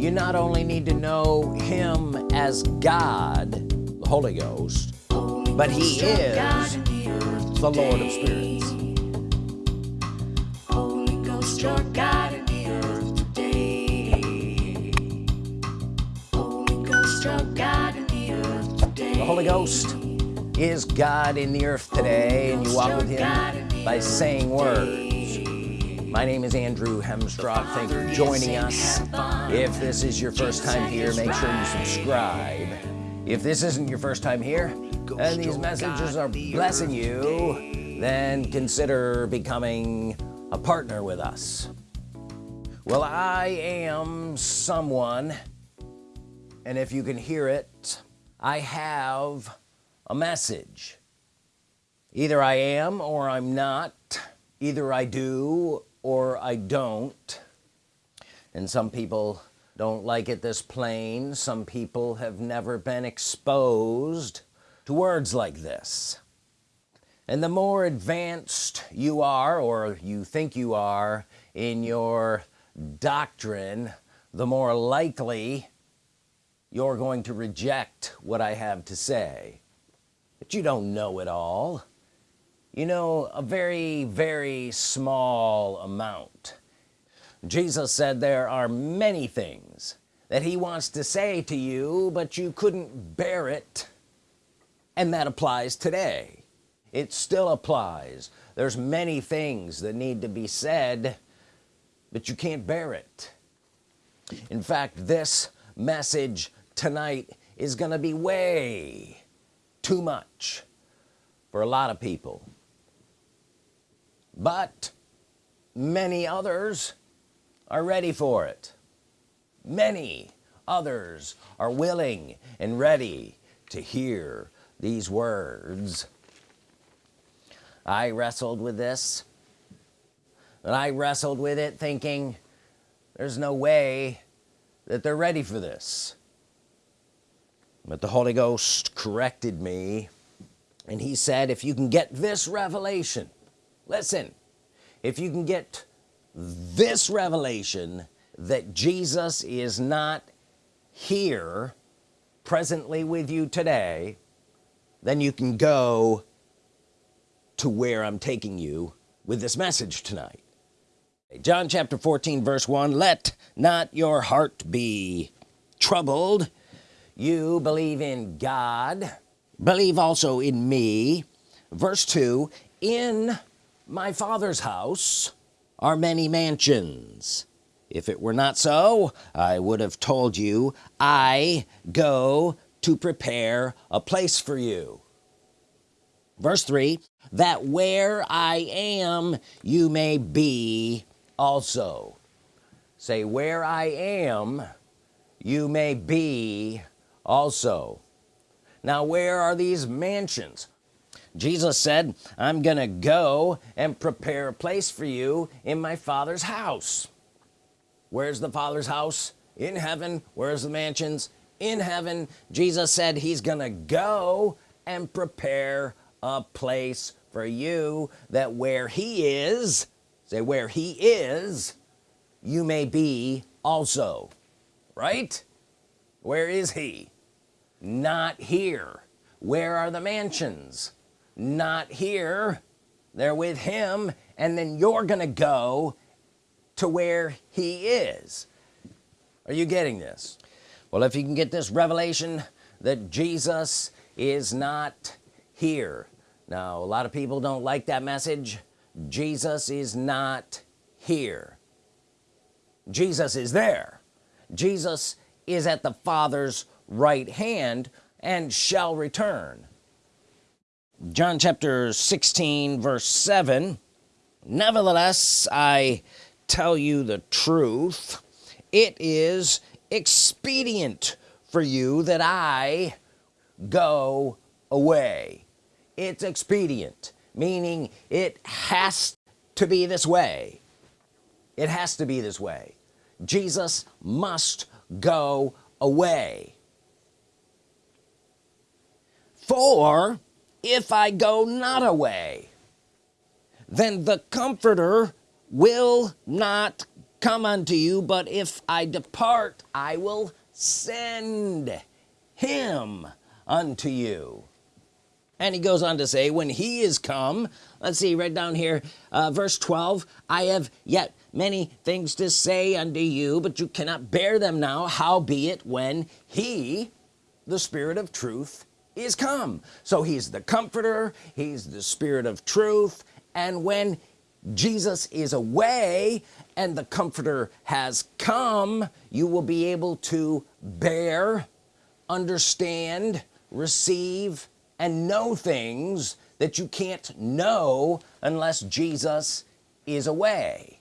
you not only need to know him as God the Holy Ghost but he is the Lord of spirits. Holy Ghost, your God in the earth today. Holy Ghost, your God in the earth today. the Holy Ghost is God in the earth today and you walk with him by saying words. my name is Andrew Hemstrock. Thank you for joining us if this is your first time here make sure you subscribe. If this isn't your first time here and these messages are blessing you then consider becoming a partner with us. Well I am someone and if you can hear it I have a message. Either I am or I'm not. Either I do or I don't and some people don't like it this plain. Some people have never been exposed to words like this. And the more advanced you are or you think you are in your doctrine the more likely you're going to reject what I have to say. But you don't know it all. You know a very very small amount Jesus said there are many things that he wants to say to you but you couldn't bear it. And that applies today. It still applies. There's many things that need to be said but you can't bear it. In fact this message tonight is gonna be way too much for a lot of people. But many others are ready for it. Many others are willing and ready to hear these words. I wrestled with this and I wrestled with it thinking there's no way that they're ready for this. But the Holy Ghost corrected me and he said if you can get this revelation listen if you can get this revelation that Jesus is not here presently with you today then you can go to where I'm taking you with this message tonight. John chapter 14 verse 1 let not your heart be troubled. You believe in God. Believe also in me. Verse 2 in my father's house are many mansions. If it were not so I would have told you I go to prepare a place for you. Verse 3 that where I am you may be also. Say where I am you may be also. Now where are these mansions Jesus said I'm gonna go and prepare a place for you in my father's house. Where's the father's house? In heaven. Where's the mansions? In heaven. Jesus said he's gonna go and prepare a place for you that where he is say where he is you may be also right? Where is he? Not here. Where are the mansions not here they're with him and then you're gonna go to where he is. Are you getting this? Well if you can get this revelation that Jesus is not here. Now a lot of people don't like that message. Jesus is not here. Jesus is there. Jesus is at the Father's right hand and shall return John chapter 16 verse 7 nevertheless I tell you the truth. It is expedient for you that I go away. It's expedient meaning it has to be this way. It has to be this way. Jesus must go away. For if I go not away then the comforter will not come unto you but if I depart I will send him unto you. And he goes on to say when he is come let's see right down here uh, verse 12 I have yet many things to say unto you but you cannot bear them now. Howbeit when he the spirit of truth is come. So he's the comforter he's the spirit of truth and when Jesus is away and the comforter has come you will be able to bear understand receive and know things that you can't know unless Jesus is away.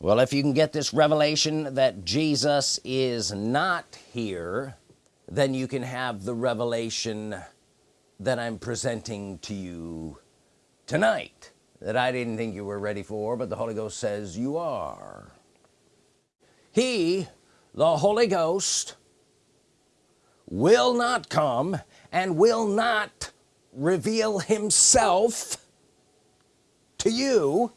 Well if you can get this revelation that Jesus is not here then you can have the revelation that I'm presenting to you tonight that I didn't think you were ready for but the Holy Ghost says you are. He the Holy Ghost will not come and will not reveal himself to you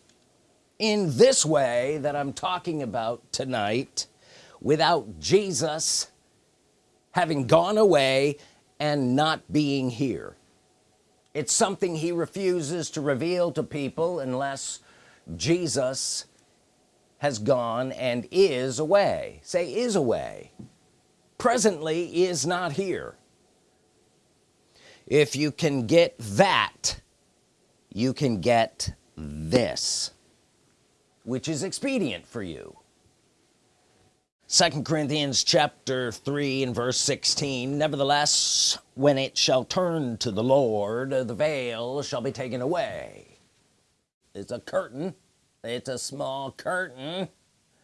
in this way that I'm talking about tonight without Jesus having gone away and not being here. It's something he refuses to reveal to people unless Jesus has gone and is away. Say is away. Presently is not here. If you can get that you can get this which is expedient for you second Corinthians chapter 3 and verse 16 nevertheless when it shall turn to the Lord the veil shall be taken away. It's a curtain it's a small curtain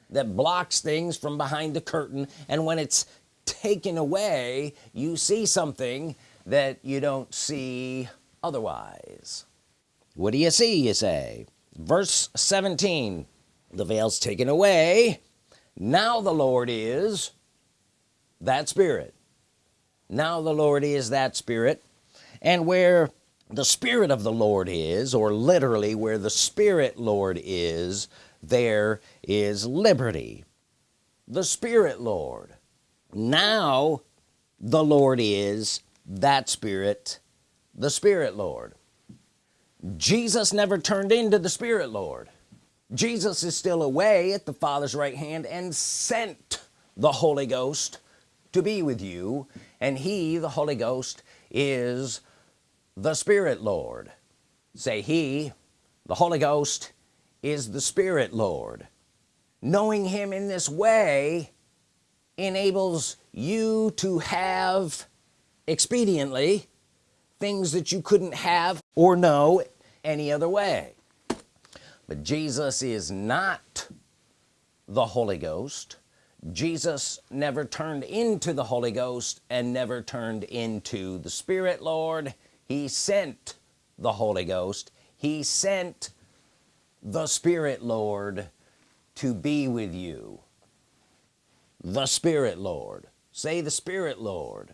that blocks things from behind the curtain and when it's taken away you see something that you don't see otherwise. What do you see you say? Verse 17 the veils taken away now the Lord is that spirit. Now the Lord is that spirit. And where the Spirit of the Lord is or literally where the Spirit Lord is there is liberty. The Spirit Lord. Now the Lord is that Spirit the Spirit Lord. Jesus never turned into the Spirit Lord Jesus is still away at the Father's right hand and sent the Holy Ghost to be with you. And he the Holy Ghost is the Spirit Lord. Say he the Holy Ghost is the Spirit Lord. Knowing him in this way enables you to have expediently things that you couldn't have or know any other way but Jesus is not the Holy Ghost. Jesus never turned into the Holy Ghost and never turned into the Spirit Lord. He sent the Holy Ghost. He sent the Spirit Lord to be with you. The Spirit Lord. Say the Spirit Lord.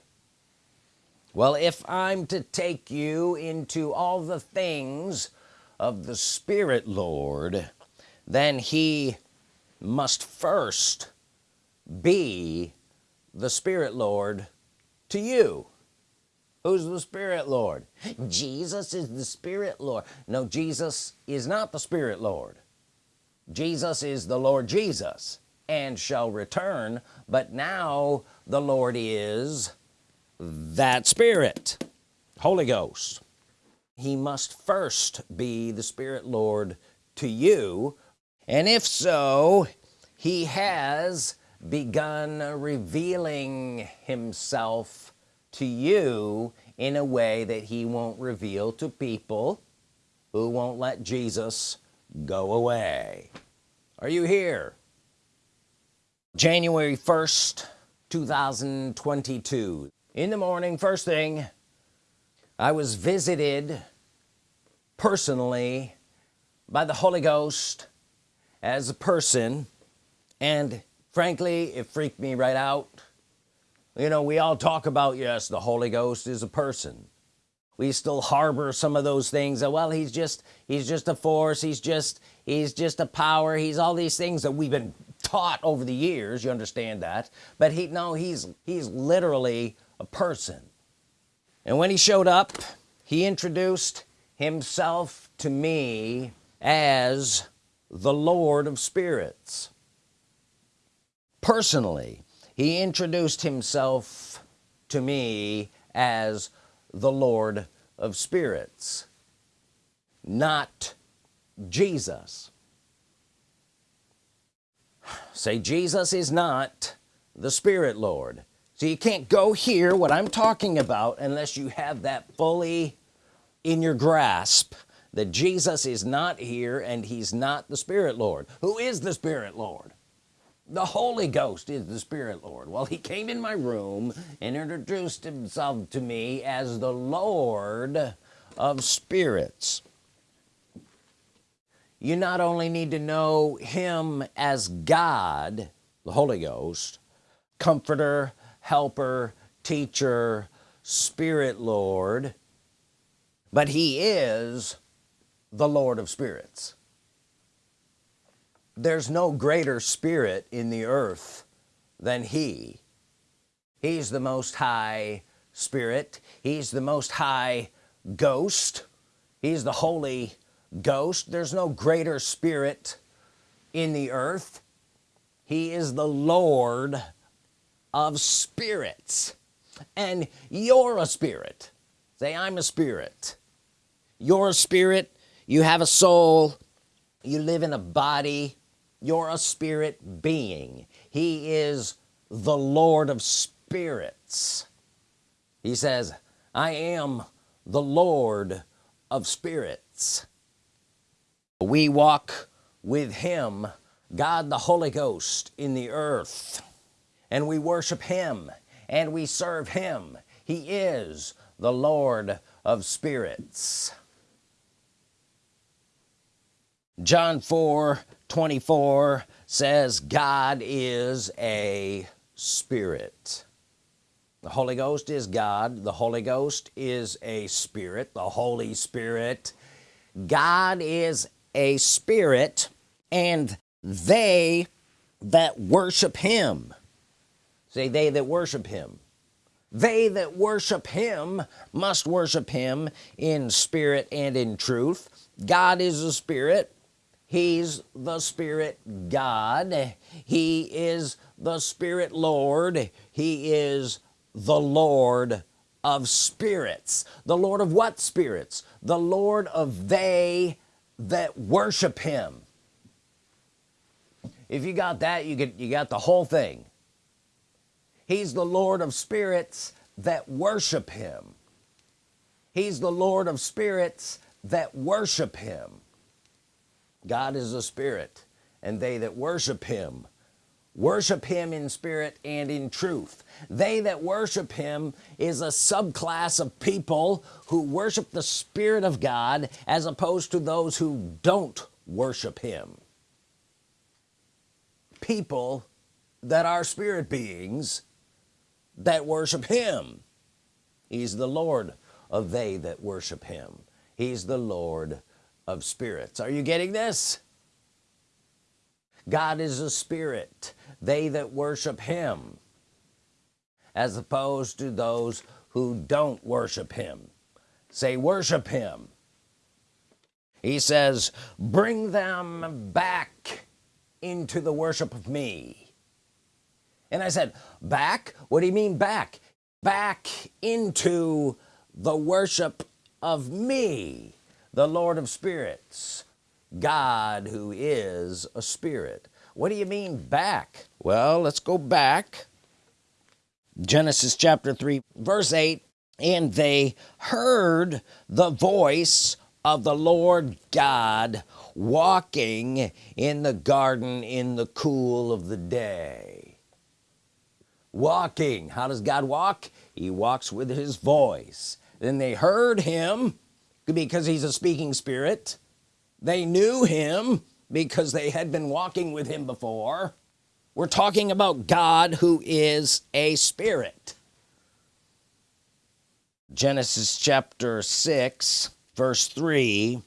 Well if I'm to take you into all the things of the Spirit Lord then he must first be the Spirit Lord to you. Who's the Spirit Lord? Jesus is the Spirit Lord. No Jesus is not the Spirit Lord. Jesus is the Lord Jesus and shall return but now the Lord is that Spirit. Holy Ghost he must first be the Spirit Lord to you. And if so he has begun revealing himself to you in a way that he won't reveal to people who won't let Jesus go away. Are you here? January 1st 2022 in the morning first thing I was visited personally by the Holy Ghost as a person and frankly it freaked me right out. You know we all talk about yes the Holy Ghost is a person. We still harbor some of those things that well he's just he's just a force he's just he's just a power he's all these things that we've been taught over the years you understand that. But he no he's he's literally a person and when he showed up he introduced himself to me as the Lord of spirits. Personally he introduced himself to me as the Lord of spirits not Jesus. Say Jesus is not the Spirit Lord so you can't go hear what I'm talking about unless you have that fully in your grasp that Jesus is not here and he's not the Spirit Lord. Who is the Spirit Lord? The Holy Ghost is the Spirit Lord. Well he came in my room and introduced himself to me as the Lord of spirits. You not only need to know him as God the Holy Ghost comforter helper teacher Spirit Lord but he is the Lord of spirits. There's no greater spirit in the earth than he. He's the most high spirit. He's the most high ghost. He's the Holy Ghost. There's no greater spirit in the earth. He is the Lord of spirits and you're a spirit. Say I'm a spirit. You're a spirit. You have a soul. You live in a body. You're a spirit being. He is the Lord of spirits. He says I am the Lord of spirits. We walk with him God the Holy Ghost in the earth and we worship him and we serve him. He is the Lord of spirits. John 4 24 says God is a spirit. The Holy Ghost is God. The Holy Ghost is a spirit. The Holy Spirit. God is a spirit and they that worship him say they that worship him. They that worship him must worship him in spirit and in truth. God is a spirit. He's the spirit God. He is the spirit Lord. He is the Lord of spirits. The Lord of what spirits? The Lord of they that worship him. If you got that you get you got the whole thing he's the Lord of spirits that worship him. He's the Lord of spirits that worship him. God is a spirit and they that worship him worship him in spirit and in truth. They that worship him is a subclass of people who worship the Spirit of God as opposed to those who don't worship him. People that are spirit beings that worship him. He's the Lord of they that worship him. He's the Lord of spirits. Are you getting this? God is a spirit. They that worship him as opposed to those who don't worship him. Say worship him. He says bring them back into the worship of me and I said back? What do you mean back? Back into the worship of me the Lord of spirits God who is a spirit. What do you mean back? Well let's go back. Genesis chapter 3 verse 8 and they heard the voice of the Lord God walking in the garden in the cool of the day walking. How does God walk? He walks with his voice. Then they heard him because he's a speaking spirit. They knew him because they had been walking with him before. We're talking about God who is a spirit. Genesis chapter 6 verse 3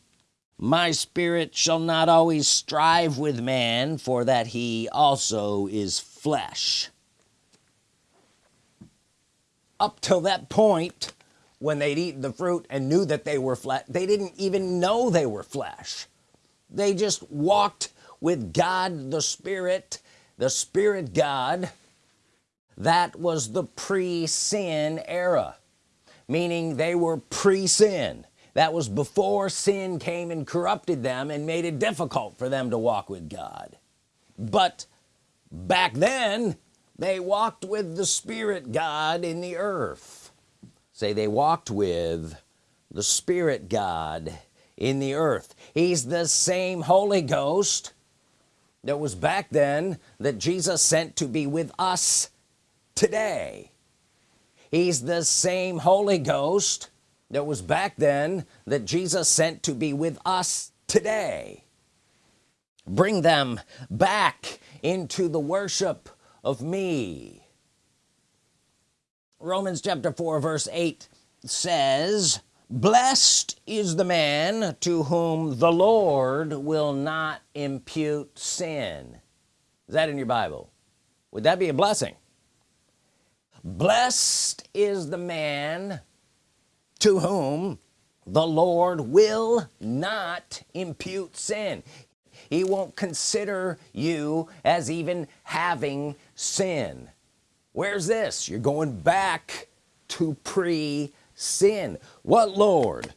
my spirit shall not always strive with man for that he also is flesh up till that point when they'd eaten the fruit and knew that they were flesh they didn't even know they were flesh. They just walked with God the Spirit the Spirit God. That was the pre-sin era meaning they were pre-sin. That was before sin came and corrupted them and made it difficult for them to walk with God. But back then they walked with the Spirit God in the earth. Say they walked with the Spirit God in the earth. He's the same Holy Ghost that was back then that Jesus sent to be with us today. He's the same Holy Ghost that was back then that Jesus sent to be with us today. Bring them back into the worship of me. Romans chapter 4 verse 8 says blessed is the man to whom the Lord will not impute sin. Is that in your Bible? Would that be a blessing? Blessed is the man to whom the Lord will not impute sin. He won't consider you as even having sin. Where's this? You're going back to pre-sin. What Lord?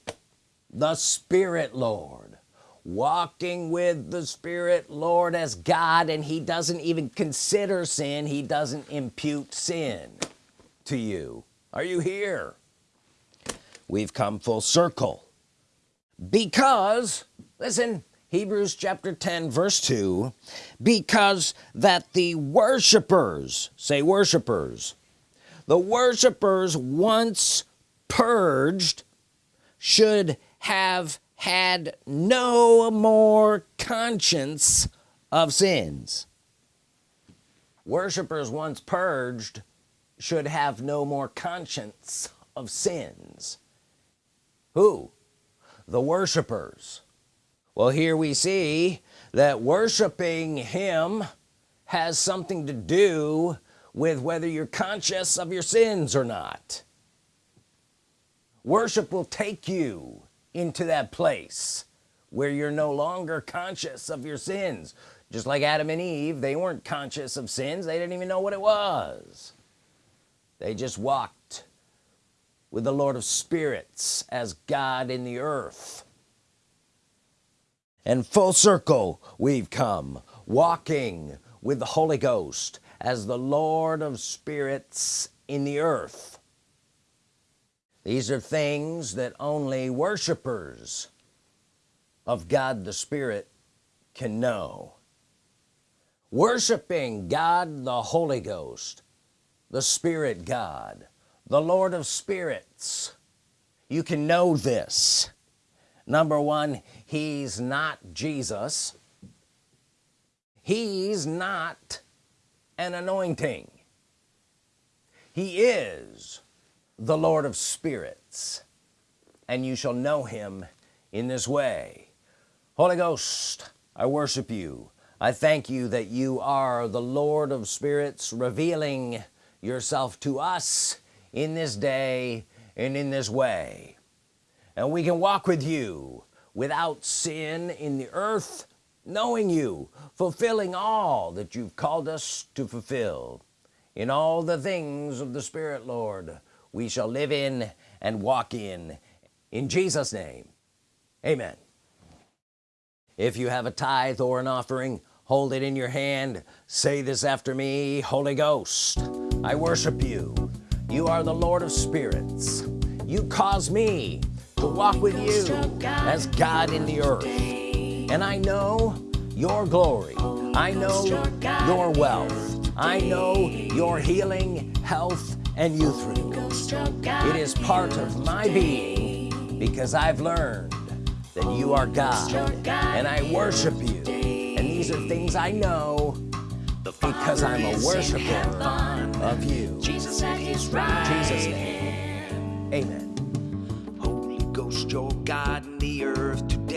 The Spirit Lord. Walking with the Spirit Lord as God and he doesn't even consider sin. He doesn't impute sin to you. Are you here? We've come full circle. Because listen Hebrews chapter 10 verse 2 because that the worshipers say worshipers the worshipers once purged should have had no more conscience of sins. Worshipers once purged should have no more conscience of sins. Who? The worshipers well here we see that worshiping him has something to do with whether you're conscious of your sins or not. Worship will take you into that place where you're no longer conscious of your sins. Just like Adam and Eve they weren't conscious of sins. They didn't even know what it was. They just walked with the Lord of spirits as God in the earth and full circle we've come walking with the Holy Ghost as the Lord of spirits in the earth. These are things that only worshipers of God the Spirit can know. Worshiping God the Holy Ghost the Spirit God the Lord of spirits you can know this number one he's not Jesus. He's not an anointing. He is the Lord of spirits and you shall know him in this way. Holy Ghost I worship you. I thank you that you are the Lord of spirits revealing yourself to us in this day and in this way and we can walk with you without sin in the earth knowing you fulfilling all that you've called us to fulfill. In all the things of the Spirit Lord we shall live in and walk in. In Jesus name amen. If you have a tithe or an offering hold it in your hand. Say this after me Holy Ghost I worship you. You are the Lord of spirits. You cause me to walk with you as God in the earth. And I know your glory. I know your wealth. I know your healing health and youth renewal it is part of my being because I've learned that you are God and I worship you. And these are things I know because I'm a worshiper of you. Jesus at his right In Jesus name. Amen Ghost, your God in the earth.